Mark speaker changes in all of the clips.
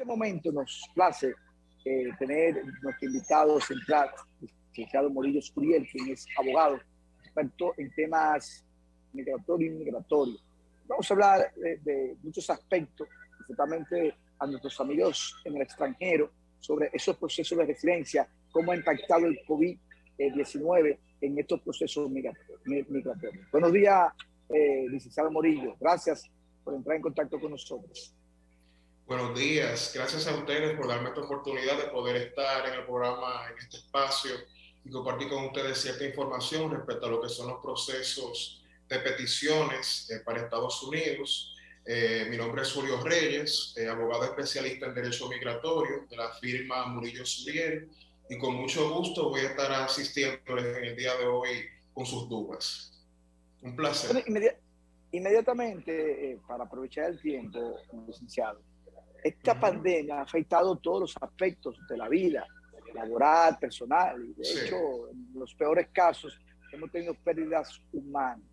Speaker 1: este momento nos place eh, tener nuestro invitado central, licenciado Morillo Suriel, quien es abogado, experto en temas migratorios y migratorios. Vamos a hablar de, muchos aspectos, principalmente a nuestros amigos en el extranjero, sobre esos procesos de residencia, cómo ha impactado el COVID-19 en estos procesos migratorios. Buenos días, eh, licenciado Morillo. Gracias por entrar en contacto con nosotros.
Speaker 2: Buenos días, gracias a ustedes por darme esta oportunidad de poder estar en el programa, en este espacio y compartir con ustedes cierta información respecto a lo que son los procesos de peticiones eh, para Estados Unidos. Eh, mi nombre es Julio Reyes, eh, abogado especialista en Derecho Migratorio de la firma Murillo Suriel y con mucho gusto voy a estar asistiéndoles en el día de hoy con sus dudas. Un placer.
Speaker 1: inmediatamente, para aprovechar el tiempo, licenciado, esta pandemia ha afectado todos los aspectos de la vida, laboral, personal, y de hecho, en los peores casos hemos tenido pérdidas humanas.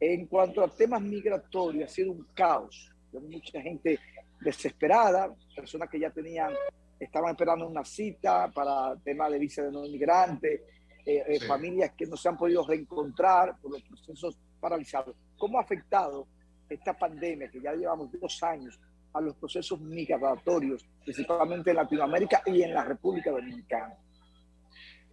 Speaker 1: En cuanto a temas migratorios, ha sido un caos. Hay mucha gente desesperada, personas que ya tenían, estaban esperando una cita para temas de visa de no inmigrante, eh, eh, familias que no se han podido reencontrar por los procesos paralizados. ¿Cómo ha afectado esta pandemia que ya llevamos dos años a los procesos migratorios, principalmente en Latinoamérica y en la República Dominicana.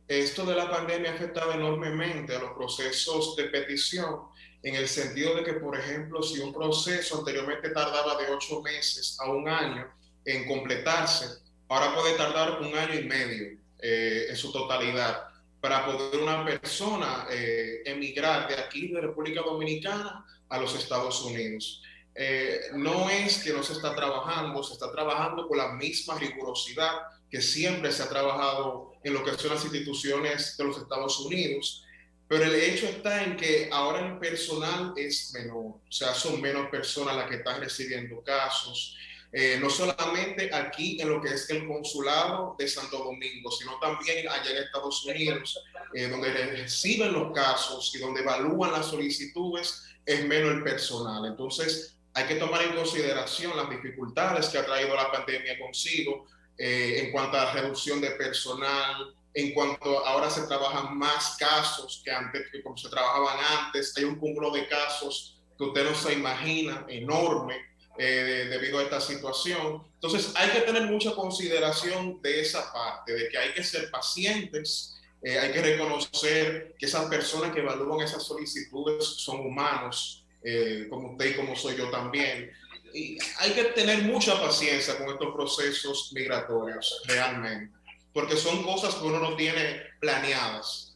Speaker 2: Esto de la pandemia ha afectado enormemente a los procesos de petición, en el sentido de que, por ejemplo, si un proceso anteriormente tardaba de ocho meses a un año en completarse, ahora puede tardar un año y medio eh, en su totalidad para poder una persona eh, emigrar de aquí, de República Dominicana, a los Estados Unidos. Eh, no es que no se está trabajando, se está trabajando con la misma rigurosidad que siempre se ha trabajado en lo que son las instituciones de los Estados Unidos, pero el hecho está en que ahora el personal es menor, o sea, son menos personas las que están recibiendo casos, eh, no solamente aquí en lo que es el consulado de Santo Domingo, sino también allá en Estados Unidos, eh, donde reciben los casos y donde evalúan las solicitudes, es menos el personal. Entonces, hay que tomar en consideración las dificultades que ha traído la pandemia consigo eh, en cuanto a reducción de personal, en cuanto ahora se trabajan más casos que antes, que como se trabajaban antes. Hay un cúmulo de casos que usted no se imagina, enorme, eh, debido a esta situación. Entonces hay que tener mucha consideración de esa parte, de que hay que ser pacientes, eh, hay que reconocer que esas personas que evalúan esas solicitudes son humanos, eh, como usted y como soy yo también. Y hay que tener mucha paciencia con estos procesos migratorios, realmente, porque son cosas que uno no tiene planeadas.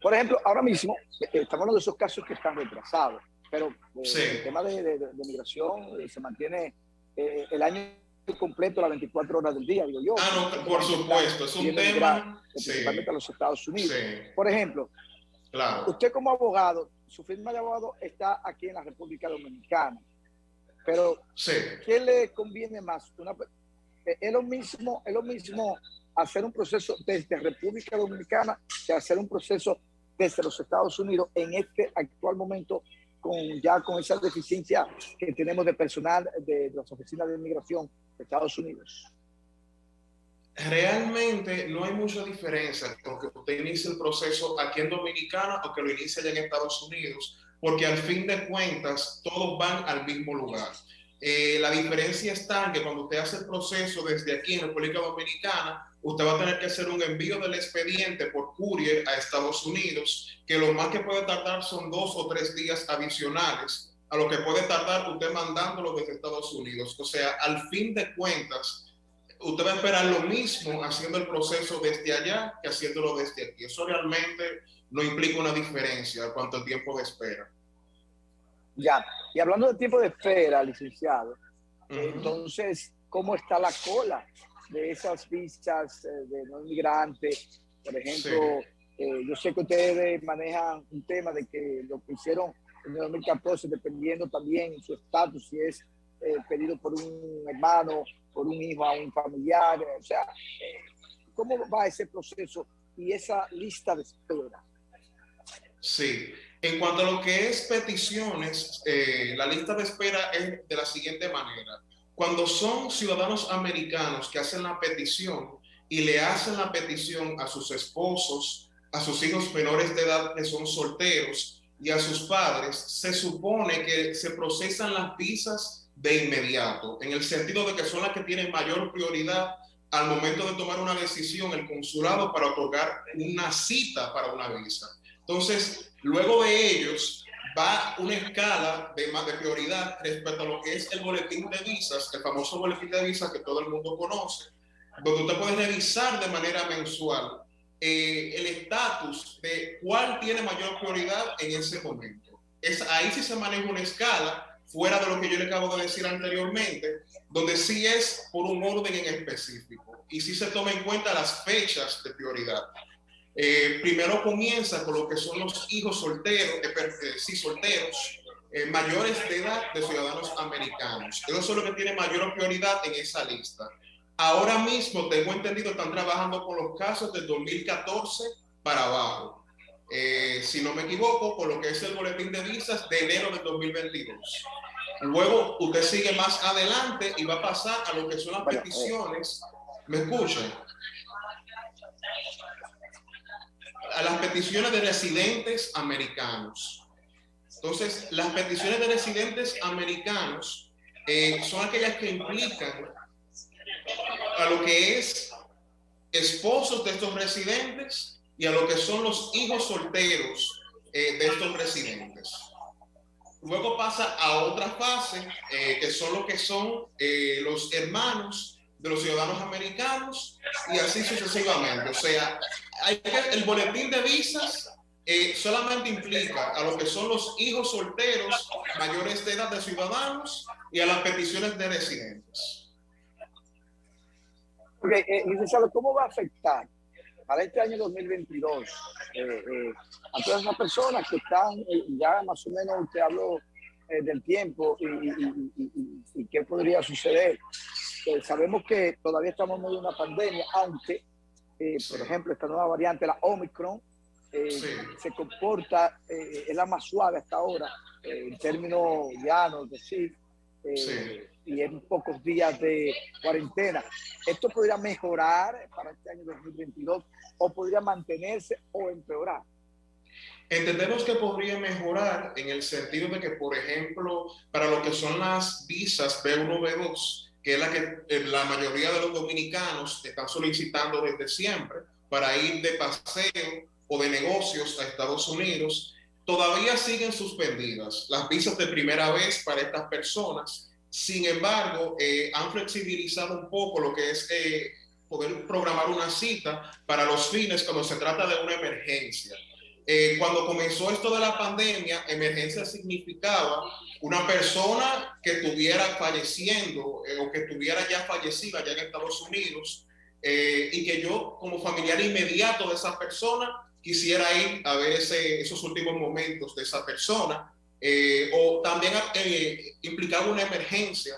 Speaker 1: Por ejemplo, ahora mismo eh, estamos hablando de esos casos que están retrasados, pero eh, el tema de, migración se mantiene el año completo, las 24 horas del día, digo yo.
Speaker 2: Ah, no, por supuesto, es un tema.
Speaker 1: Principalmente a los Estados Unidos. Por ejemplo, claro. usted como abogado su firma de abogado está aquí en la República Dominicana. Pero, ¿qué le conviene más? Eh, es, lo mismo, es lo mismo hacer un proceso desde República Dominicana que hacer un proceso desde los Estados Unidos en este actual momento con ya con esa deficiencia que tenemos de personal de, de las oficinas de inmigración de Estados Unidos
Speaker 2: realmente no hay mucha diferencia con que usted inicie el proceso aquí en Dominicana o que lo inicie allá en Estados Unidos, porque al fin de cuentas todos van al mismo lugar. Eh, la diferencia está en que cuando usted hace el proceso desde aquí en República Dominicana, usted va a tener que hacer un envío del expediente por courier a Estados Unidos, que lo más que puede tardar son dos o tres días adicionales a lo que puede tardar usted mandándolo desde Estados Unidos. O sea, al fin de cuentas, usted va a esperar lo mismo haciendo el proceso desde allá que haciéndolo desde aquí. Eso realmente no implica una diferencia en cuanto al tiempo de espera.
Speaker 1: Ya, y hablando de tiempo de espera, licenciado, entonces, ¿cómo está la cola de esas visas eh, de no inmigrantes? Por ejemplo, eh, yo sé que ustedes manejan un tema de que lo que hicieron en el 2014, dependiendo también su estatus, si es eh, pedido por un hermano por un hijo a un familiar. O sea, ¿cómo va ese proceso y esa lista de espera?
Speaker 2: Sí, en cuanto a lo que es peticiones, eh, la lista de espera es de la siguiente manera. cuando son ciudadanos americanos que hacen la petición y le hacen la petición a sus esposos, a sus hijos menores de edad que son solteros y a sus padres, se supone que se procesan las visas de inmediato, en el sentido de que son las que tienen mayor prioridad al momento de tomar una decisión el consulado para otorgar una cita para una visa. Entonces, luego de ellos va una escala de, más de prioridad respecto a lo que es el boletín de visas, el famoso boletín de visas que todo el mundo conoce, donde usted puede revisar de manera mensual eh, el estatus de cuál tiene mayor prioridad en ese momento. Es, ahí sí se maneja una escala fuera de lo que yo le acabo de decir anteriormente, donde sí es por un orden en específico y sí se toma en cuenta las fechas de prioridad. Eh, primero comienza con lo que son los hijos solteros, eh, eh sí, solteros, mayores de edad de ciudadanos americanos. Eso es lo que tiene mayor prioridad en esa lista. Ahora mismo, tengo entendido, están trabajando con los casos del 2014 para abajo. Eh, si no me equivoco, con lo que es el boletín de visas de enero del 2022. Luego usted sigue más adelante y va a pasar a lo que son las peticiones. ¿Me escuchan? A las peticiones de residentes americanos. Entonces, las peticiones de residentes americanos eh, son aquellas que implican a lo que es esposos de estos residentes y a lo que son los hijos solteros eh, de estos residentes. Luego pasa a otra fase, eh, que son lo que son eh, los hermanos de los ciudadanos americanos y así sucesivamente. O sea, hay que, el boletín de visas solamente implica a lo que son los hijos solteros mayores de edad de ciudadanos y a las peticiones de residentes.
Speaker 1: Okay, eh, licenciado, ¿cómo va a afectar para este año 2022 eh, eh, a todas esas personas que están eh, ya más o menos, usted habló eh, del tiempo y, y, y, y, qué podría suceder? sabemos que todavía estamos en medio de una pandemia, aunque, por ejemplo, esta nueva variante, la Omicron, sí. se comporta, es la más suave hasta ahora, en términos llanos, es decir, sí y en pocos días de cuarentena. ¿Esto podría mejorar para este año 2022 o podría mantenerse o empeorar?
Speaker 2: Entendemos que podría mejorar en el sentido de que, por ejemplo, para lo que son las visas B1, B2, que es la que eh, la mayoría de los dominicanos están solicitando desde siempre para ir de paseo o de negocios a Estados Unidos, todavía siguen suspendidas las visas de primera vez para estas personas sin embargo, eh, han flexibilizado un poco lo que es eh, poder programar una cita para los fines cuando se trata de una emergencia. Eh, cuando comenzó esto de la pandemia, emergencia significaba una persona que estuviera falleciendo eh, o que estuviera ya fallecida allá en Estados Unidos eh, y que yo como familiar inmediato de esa persona quisiera ir a ver ese, esos últimos momentos de esa persona eh, o también eh, implicaba una emergencia.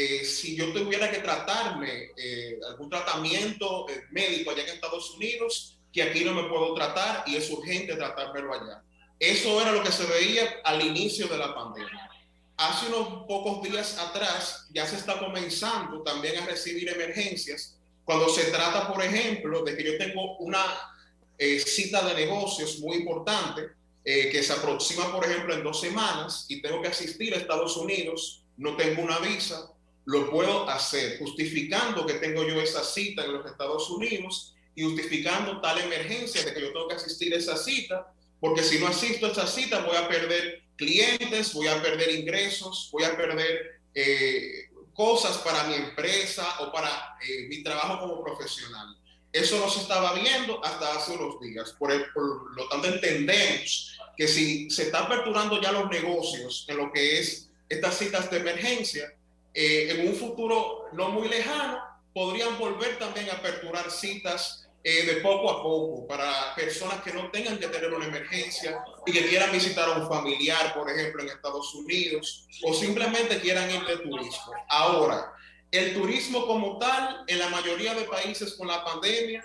Speaker 2: Eh, si yo tuviera que tratarme eh, algún tratamiento eh, médico allá en Estados Unidos, que aquí no me puedo tratar y es urgente tratármelo allá. Eso era lo que se veía al inicio de la pandemia. Hace unos pocos días atrás ya se está comenzando también a recibir emergencias cuando se trata, por ejemplo, de que yo tengo una eh, cita de negocios muy importante eh, que se aproxima, por ejemplo, en dos semanas y tengo que asistir a Estados Unidos, no tengo una visa, lo puedo hacer justificando que tengo yo esa cita en los Estados Unidos y justificando tal emergencia de que yo tengo que asistir a esa cita, porque si no asisto a esa cita voy a perder clientes, voy a perder ingresos, voy a perder eh, cosas para mi empresa o para eh, mi trabajo como profesional. Eso no se estaba viendo hasta hace unos días. Por, el, por lo tanto, entendemos que si se está aperturando ya los negocios en lo que es estas citas de emergencia, eh, en un futuro no muy lejano, podrían volver también a aperturar citas eh, de poco a poco para personas que no tengan que tener una emergencia y que quieran visitar a un familiar, por ejemplo, en Estados Unidos, o simplemente quieran ir de turismo. Ahora, el turismo como tal, en la mayoría de países con la pandemia,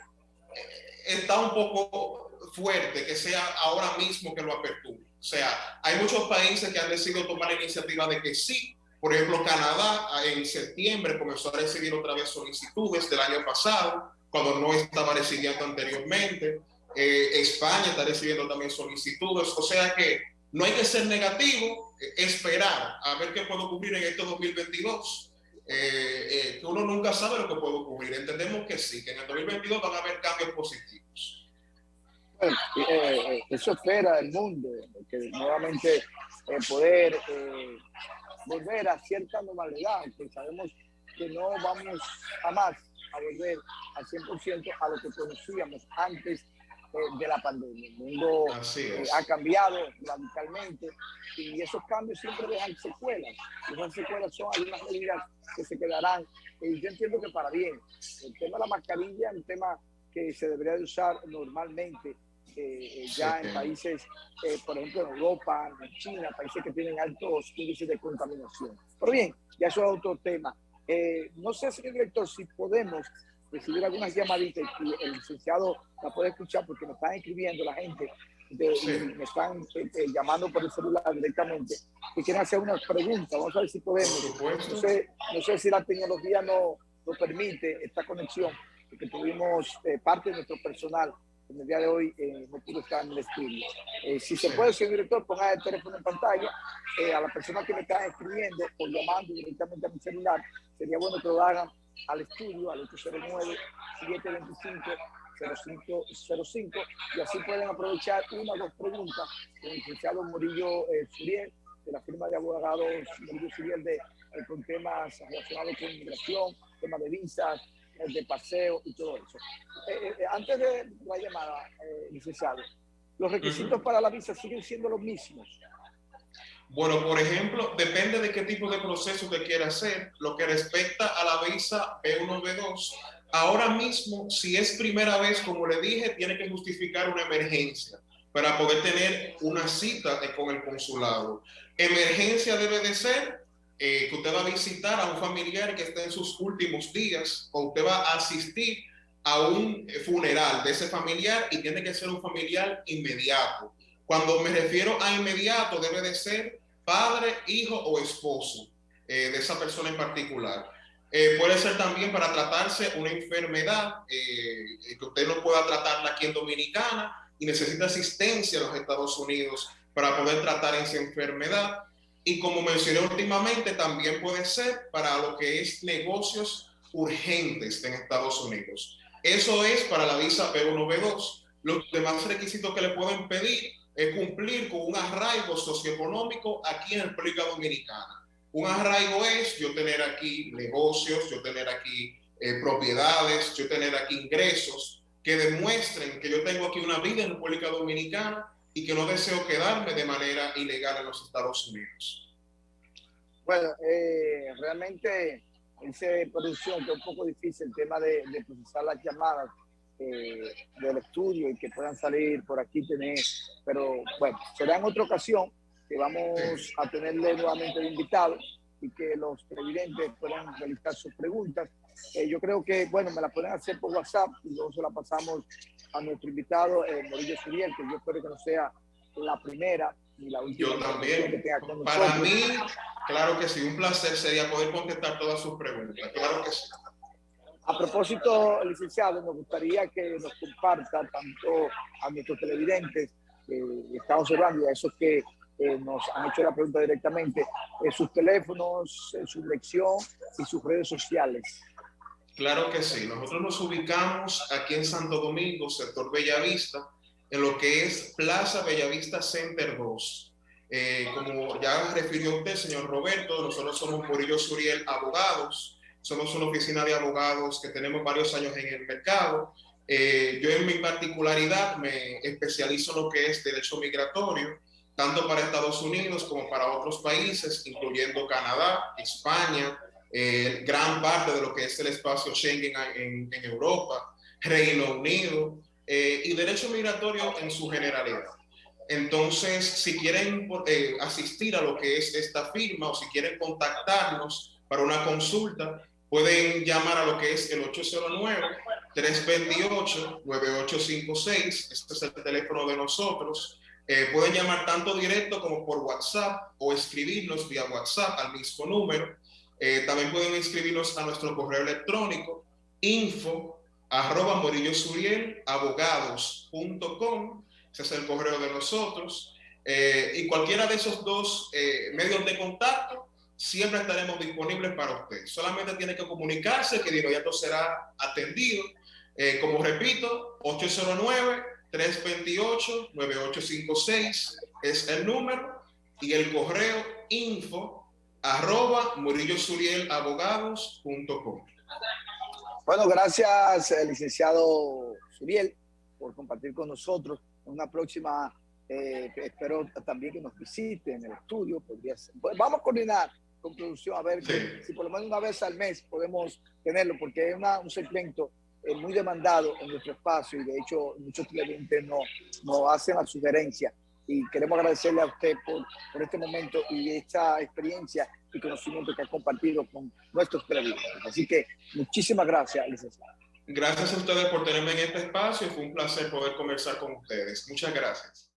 Speaker 2: eh, está un poco fuerte que sea ahora mismo que lo aperture. O sea, hay muchos países que han decidido tomar la iniciativa de que sí, Por ejemplo, Canadá en septiembre comenzó a recibir otra vez solicitudes del año pasado, cuando no estaba recibiendo anteriormente. Eh, España está recibiendo también solicitudes. O sea que no hay que ser negativo, eh, esperar a ver qué puede ocurrir en este 2022. Eh, que uno nunca sabe lo que puede ocurrir. Entendemos que sí, que en el 2022 van a haber cambios positivos.
Speaker 1: Bueno, eso espera el mundo, que nuevamente poder volver a cierta normalidad, que sabemos que no vamos jamás a volver al 100% a lo que conocíamos antes eh, de la pandemia. El mundo eh, ha cambiado radicalmente y esos cambios siempre dejan secuelas. Esas secuelas son algunas medidas que se quedarán. Y yo entiendo que para bien. El tema de la mascarilla es un tema que se debería de usar normalmente eh, ya en países, por ejemplo, en Europa, en China, países que tienen altos índices de contaminación. Pero bien, ya eso es otro tema. Eh, no sé, señor director, si podemos recibir algunas llamaditas y el licenciado la puede escuchar porque me están escribiendo la gente, de, me están eh, eh, llamando por el celular directamente y quieren hacer unas preguntas. Vamos a ver si podemos. No sé, no sé si la tecnología no nos permite esta conexión, porque tuvimos parte de nuestro personal en el día de hoy eh, pudo estar en el estudio. Eh, si se puede, señor director, ponga el teléfono en pantalla. Eh, a las personas que me están escribiendo o llamando directamente a mi celular, sería bueno que lo hagan al estudio, al 809-725-0505, y así pueden aprovechar una o dos preguntas con el licenciado Murillo Suriel, de la firma de abogados Murillo Suriel, de, con temas relacionados con inmigración, temas de visas, de paseo y todo eso. Eh, eh, antes de la llamada, eh, licenciado, ¿los requisitos para la visa siguen siendo los mismos?
Speaker 2: Bueno, por ejemplo, depende de qué tipo de proceso te quiera hacer. Lo que respecta a la visa B1, B2, ahora mismo, si es primera vez, como le dije, tiene que justificar una emergencia para poder tener una cita con el consulado. Emergencia debe de ser eh, que usted va a visitar a un familiar que está en sus últimos días o usted va a asistir a un funeral de ese familiar y tiene que ser un familiar inmediato. Cuando me refiero a inmediato, debe de ser padre, hijo o esposo eh, de esa persona en particular. Eh, puede ser también para tratarse una enfermedad que usted no pueda tratarla aquí en Dominicana y necesita asistencia en los Estados Unidos para poder tratar esa enfermedad. Y como mencioné últimamente, también puede ser para lo que es negocios urgentes en Estados Unidos. Eso es para la visa B1, B2. Los demás requisitos que le pueden pedir es cumplir con un arraigo socioeconómico aquí en República Dominicana. Un arraigo es yo tener aquí negocios, yo tener aquí eh, propiedades, yo tener aquí ingresos que demuestren que yo tengo aquí una vida en República Dominicana y que no deseo quedarme de manera ilegal en los Estados Unidos.
Speaker 1: Bueno, eh, realmente dice producción que es un poco difícil el tema de, procesar las llamadas eh, del estudio y que puedan salir por aquí tener, pero bueno, será en otra ocasión que vamos a tenerle nuevamente de invitado y que los televidentes puedan realizar sus preguntas. Eh, yo creo que, bueno, me la pueden hacer por WhatsApp y luego se la pasamos a nuestro invitado, eh, Morillo Suriel, que yo espero que no sea la primera ni la última.
Speaker 2: Yo también. Para mí, claro que sí, un placer sería poder contestar todas sus preguntas. Claro que sí.
Speaker 1: A propósito, licenciado, nos gustaría que nos comparta tanto a nuestros televidentes que estamos observando y a esos que eh, nos han hecho la pregunta directamente, eh, sus teléfonos, eh, su dirección y sus redes sociales.
Speaker 2: Claro que sí. Nosotros nos ubicamos aquí en Santo Domingo, sector Bellavista, en lo que es Plaza Bellavista Center 2. Eh, como ya refirió usted, señor Roberto, nosotros somos Murillo Suriel Abogados. Somos una oficina de abogados que tenemos varios años en el mercado. Eh, yo en mi particularidad me especializo en lo que es derecho migratorio, tanto para Estados Unidos como para otros países, incluyendo Canadá, España, eh, gran parte de lo que es el espacio Schengen en, Europa, Reino Unido eh, y derecho migratorio en su generalidad. Entonces, si quieren eh, asistir a lo que es esta firma o si quieren contactarnos para una consulta, pueden llamar a lo que es el 809-328-9856. Este es el teléfono de nosotros. Eh, pueden llamar tanto directo como por WhatsApp o escribirnos vía WhatsApp al mismo número. Eh, también pueden escribirnos a nuestro correo electrónico info arroba morillosurielabogados.com. Ese es el correo de nosotros. Eh, y cualquiera de esos dos medios de contacto siempre estaremos disponibles para usted. Solamente tiene que comunicarse que de inmediato será atendido. como repito, 809 328-9856 es el número y el correo info arroba morillosurielabogados.com.
Speaker 1: Bueno, gracias, eh, licenciado Suriel, por compartir con nosotros. Una próxima, eh, espero también que nos visite en el estudio. Podría pues, vamos a coordinar con producción a ver si por lo menos una vez al mes podemos tenerlo, porque es una, un segmento es muy demandado en nuestro espacio y de hecho muchos televidentes nos no hacen la sugerencia y queremos agradecerle a usted por, por este momento y esta experiencia y conocimiento que ha compartido con nuestros televidentes. Así que muchísimas gracias, licenciado.
Speaker 2: Gracias a ustedes por tenerme en este espacio. Fue un placer poder conversar con ustedes. Muchas gracias.